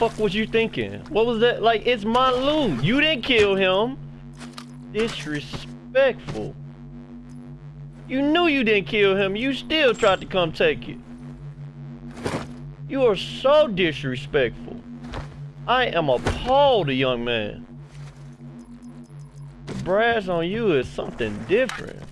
was you thinking? What was that? Like, it's my loot. You didn't kill him. Disrespectful. You knew you didn't kill him. You still tried to come take it. You are so disrespectful. I am appalled, young man. The brass on you is something different.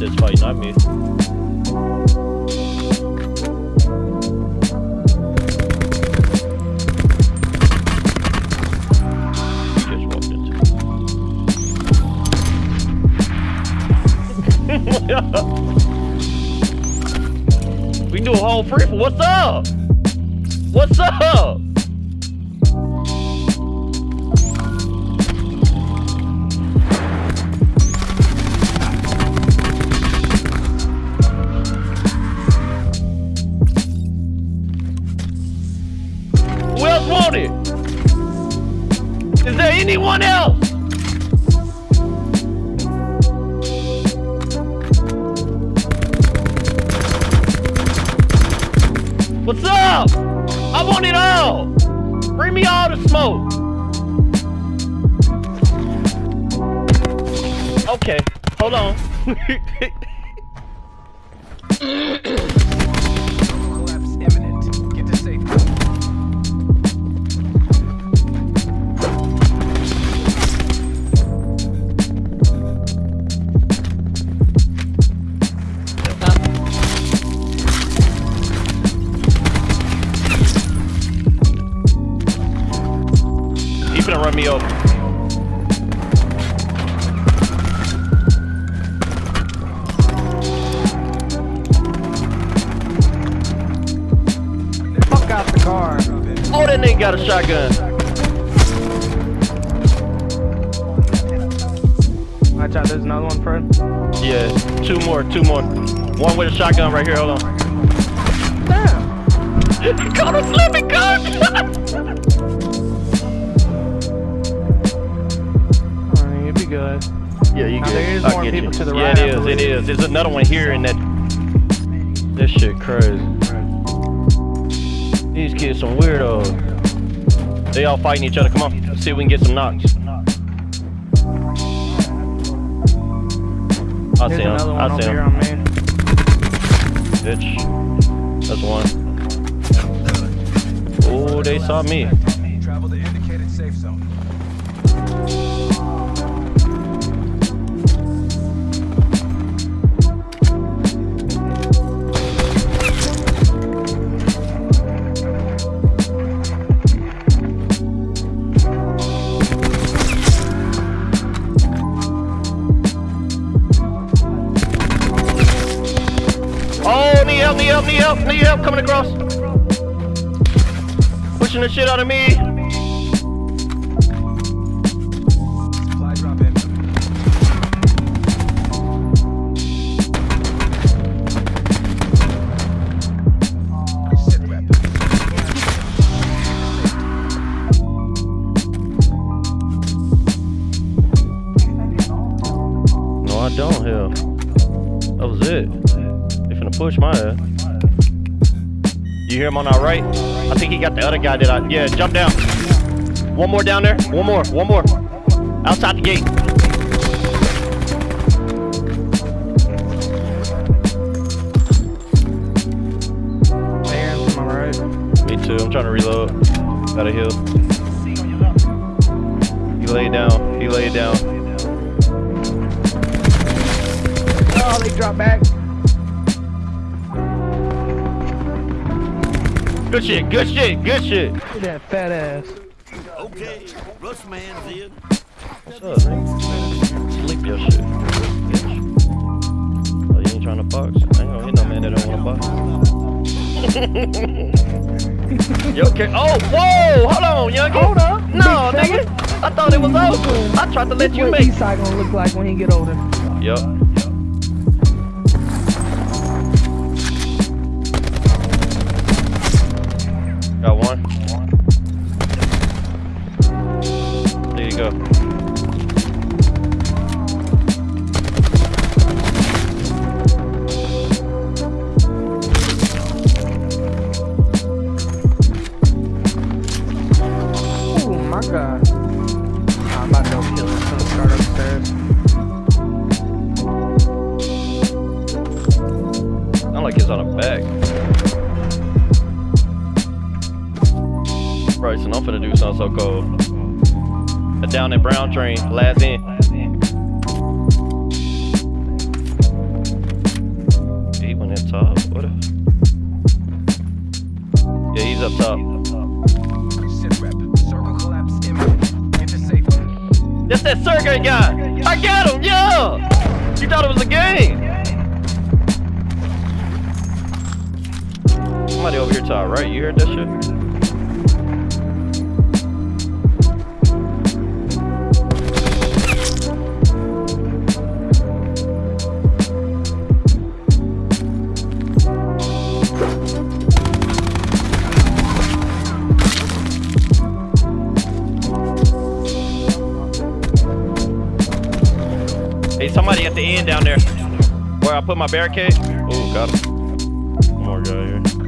You wanted this fight, not me. You we do a whole free for what's up? What's up? Is there anyone else? What's up? I want it all. Bring me all the smoke. Okay, hold on. He finna run me over. Fuck out the car. Oh, that nigga got a shotgun. Watch out, there's another one, Fred. Yeah, two more, two more. One with a shotgun right here. Hold on. Damn. Caught a slipping gun. good. yeah, you Now, good. there is I'll more get people you. to the yeah, right, it I is. It believe. is. There's another one here in that. This shit crazy. These kids some weirdos. They all fighting each other. Come on, let's see if we can get some knocks. I There's see him. another one I see here him. on me. Bitch. That's one. Oh, they saw me. Travel to indicated safe zone. Help, need help, need help, need help coming across. Pushing the shit out of me. Push my ass. You hear him on our right? I think he got the other guy that I. Yeah, jump down. One more down there. One more. One more. Outside the gate. Me too. I'm trying to reload. Gotta heal. He laid down. He laid down. Oh, they drop back. Good shit, good shit, good shit. Look at that fat ass. Okay, Russ man's in. What's up, nigga? Sleep your shit. Bitch. Oh, you ain't trying to box? I ain't gonna hit no man that don't wanna box. you okay? Oh, whoa! Hold on, youngin. Hold up. No, nigga. I thought it was over. I tried to let you what make. Eastside gonna look like when he get older. Yup. On a back. Bryson, I'm finna do something so cold. A down in brown train, last in. He went in top. What if? Yeah, he's up top. Sit rep. Circle collapse imminent. Get to safety. That's that Sergey guy. I got him. Yeah. You thought it was a game. Somebody over here to our right. You heard that shit? Hey, somebody at the end down there. Where I put my barricade. Oh, got him. More guy here.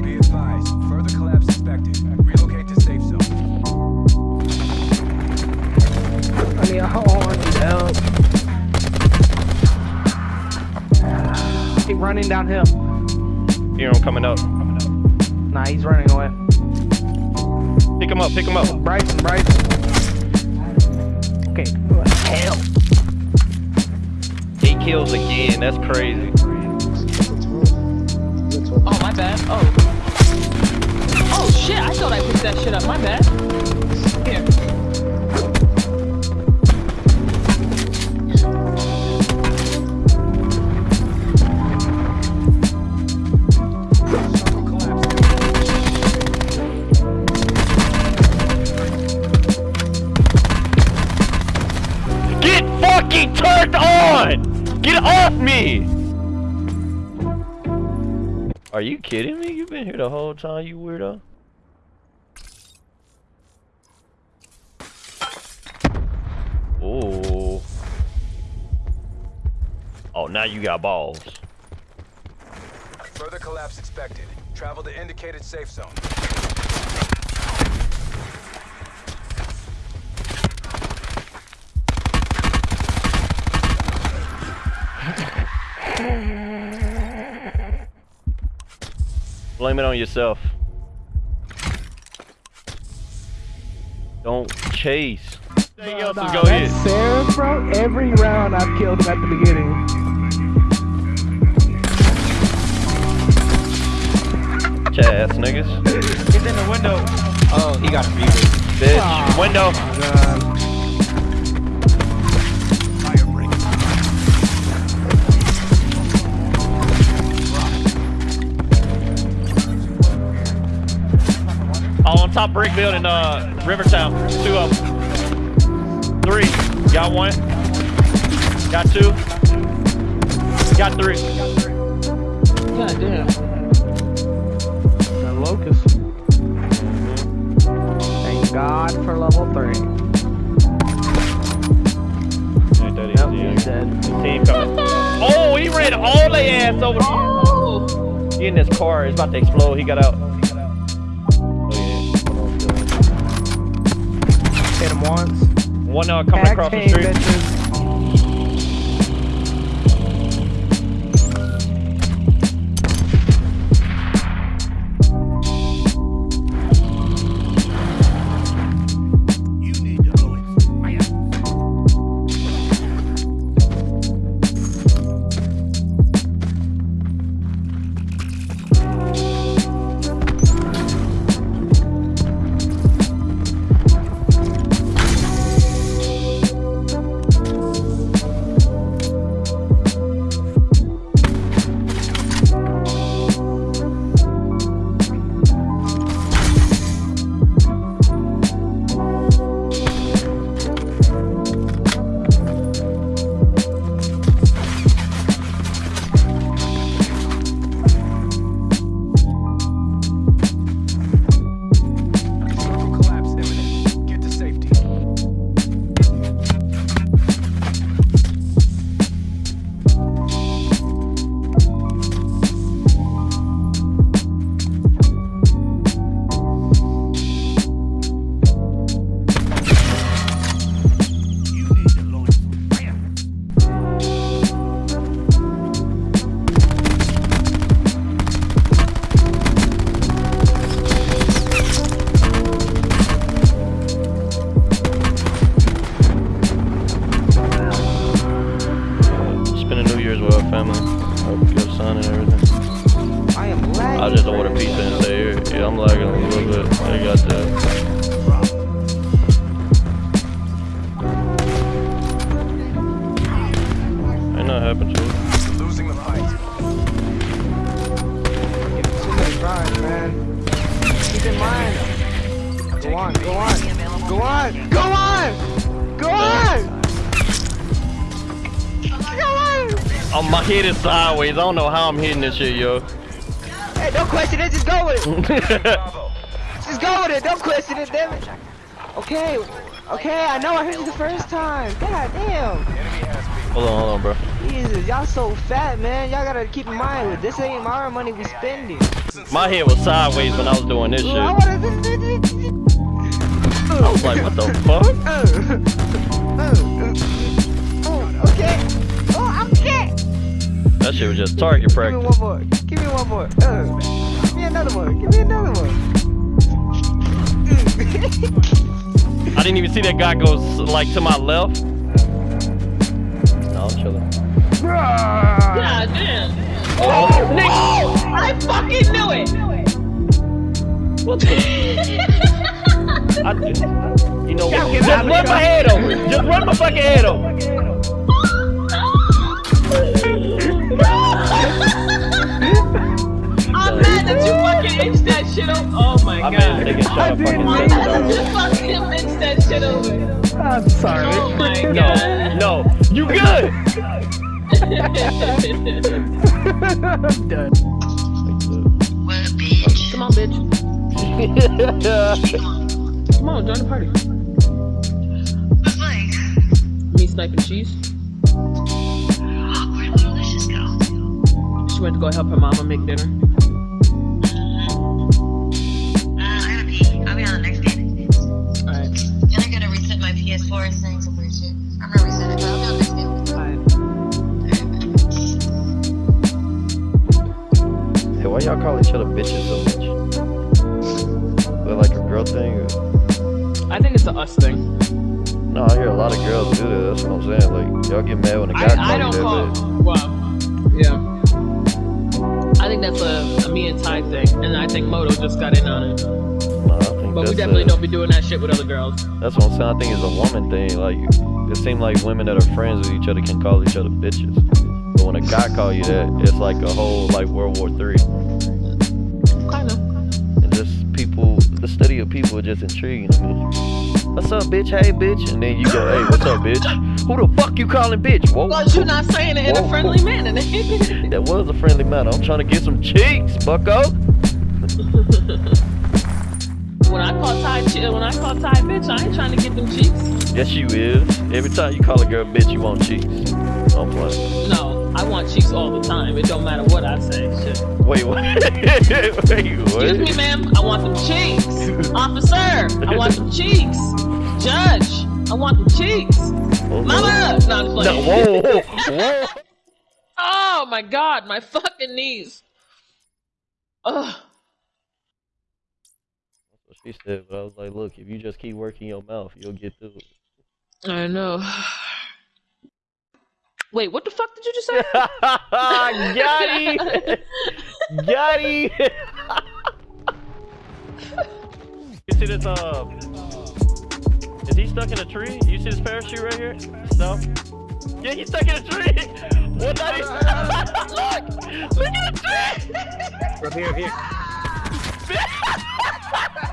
I mean, I want help. He running downhill. Hear him coming up. Nah, he's running away. Pick him up. Pick him up. Bryson, Bryson. Okay, what the hell? Eight kills again. That's crazy. Oh, my bad. Oh. Oh, shit. I thought I picked that shit up. My bad. Here. Get off me! Are you kidding me? You've been here the whole time, you weirdo. Oh. Oh, now you got balls. Further collapse expected. Travel to indicated safe zone. Blame it on yourself. Don't chase. Anything else, Nah, let's go that's ahead. Sarah, bro. Every round I've killed him at the beginning. Ass niggas. He's in the window. Oh, he got muted. Bitch. Aw. Window. Oh, top brick building, uh, Rivertown. Two of them. Three. Got one. Got two. Got three. God damn. The locust. Thank God for level three. Ain't that Yep, easy, he's yeah. dead. Team coming. Oh, he ran all the ass over. Oh! He in this car. It's about to explode. He got out. Hit him once. One uh, coming across the street. bitches. I'm to us. Losing the fight. Go on, go on, go on, go on, go on. Sideways. I don't know how I'm hitting this shit, yo. Hey, don't question it. Just go with it. just go with it. Don't question it, damn it. Okay okay. I know I heard you the first time. God damn. Enemy has been. hold on, hold on, bro. Jesus, y'all so fat, man. Y'all gotta keep in mind, with this ain't our money we spending. My head was sideways when I was doing this shit. I was like, what the fuck? Oh, okay. Oh, okay. That shit was just target practice. Give me one more. Give me one more. Uh, give me another one. Give me another one. I didn't even see that guy go like to my left. No, I'm chilling. God damn. Oh, I fucking knew it. what the? I, you know what? Just run my car. head over. Just run my fucking head over. I'm mad that you fucking inched that shit over. Oh my I mean, god. nigga shot a didn't fucking mean sensor, You dog. fucking inched that shit over. I'm sorry. Oh my No, god. no, you good. I'm done. Come on, bitch. Come on, join the party. Me sniping cheese. She went to go help her mama make dinner. Why y'all call each other bitches so much? Is that like a girl thing? Or? I think it's a us thing. No, I hear a lot of girls do that. That's what I'm saying. Like, y'all get mad when a guy I, I don't you that call. bitch. Wow. Yeah. I think that's a, a me and Ty thing, and I think Moto just got in on it. No, I think But we definitely a- don't be doing that shit with other girls. That's what I'm saying. I think it's a woman thing. Like, it seems like women that are friends with each other can call each other bitches. A guy call you that, it's like a whole like World War Three. Kind of. And just people, the study of people is just intriguing me. What's up, bitch? Hey, bitch. And then you go, hey, what's up, bitch? Who the fuck you calling bitch? Whoa. But you're not saying it in Whoa. a friendly manner. That was a friendly matter. I'm trying to get some cheeks, bucko. when I call Ty, when I call Ty bitch, I ain't trying to get them cheeks. Yes, you is. Every time you call a girl bitch, you want cheeks. I'm playing. No, I want cheeks all the time. It don't matter what I say. Shit. Wait, what? Wait, what? Excuse me, ma'am. I want them cheeks. Officer, I want them cheeks. Judge, I want them cheeks. Mama, no, I'm No, playing. whoa, whoa, whoa. Oh my god, my fucking knees. Ugh. That's what she said, but I was like, look, if you just keep working your mouth, you'll get through it. I know. Wait, what the fuck did you just say? Got him! Got him! you see this, uh... Is he stuck in a tree? You see this parachute right here? No? Yeah, he's stuck in a tree! What that is? Look! Look at the tree! From here, here.